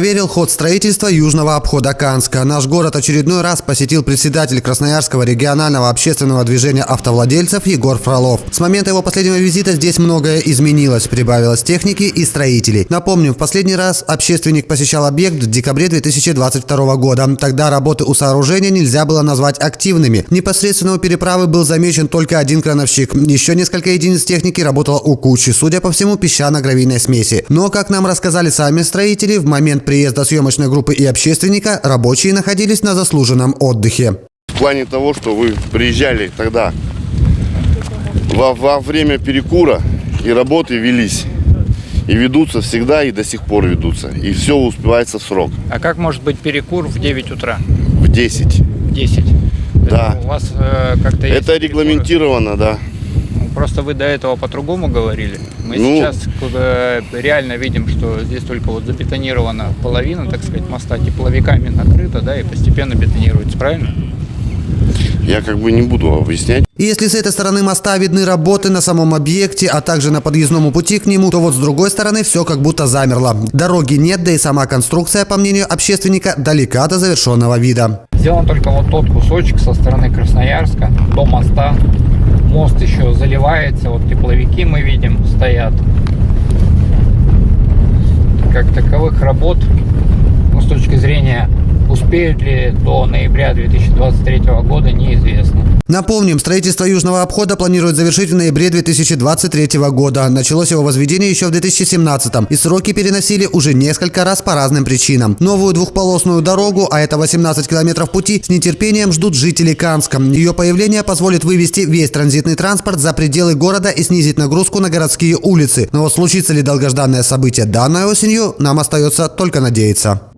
проверил ход строительства южного обхода Канска. Наш город очередной раз посетил председатель Красноярского регионального общественного движения автовладельцев Егор Фролов. С момента его последнего визита здесь многое изменилось, прибавилось техники и строителей. Напомним, в последний раз общественник посещал объект в декабре 2022 года. Тогда работы у сооружения нельзя было назвать активными. Непосредственно у переправы был замечен только один крановщик. Еще несколько единиц техники работало у кучи, судя по всему, песчано-гравийной смеси. Но, как нам рассказали сами строители, в момент приезда съемочной группы и общественника рабочие находились на заслуженном отдыхе. В плане того, что вы приезжали тогда во, во время перекура и работы велись. И ведутся всегда, и до сих пор ведутся. И все успевается в срок. А как может быть перекур в 9 утра? В 10. В 10? Да. У вас э, как-то Это перекуры? регламентировано, да. Просто вы до этого по-другому говорили. Мы Ну. сейчас э, реально видим, что здесь только вот забетонирована половина, так сказать, моста тепловиками накрыта, да, и постепенно бетонируется, правильно? Я как бы не буду объяснять. И если с этой стороны моста видны работы на самом объекте, а также на подъездном пути к нему, то вот с другой стороны все как будто замерло. Дороги нет, да и сама конструкция, по мнению общественника, далека до завершенного вида. Сделан только вот тот кусочек со стороны Красноярска до моста. Мост еще заливается, вот тепловики мы видим стоят. Как таковых работ, ну, с точки успеют ли до ноября 2023 года, неизвестно. Напомним, строительство Южного обхода планируют завершить в ноябре 2023 года. Началось его возведение еще в 2017 и сроки переносили уже несколько раз по разным причинам. Новую двухполосную дорогу, а это 18 километров пути, с нетерпением ждут жители Канска. Ее появление позволит вывести весь транзитный транспорт за пределы города и снизить нагрузку на городские улицы. Но вот случится ли долгожданное событие данной осенью, нам остается только надеяться.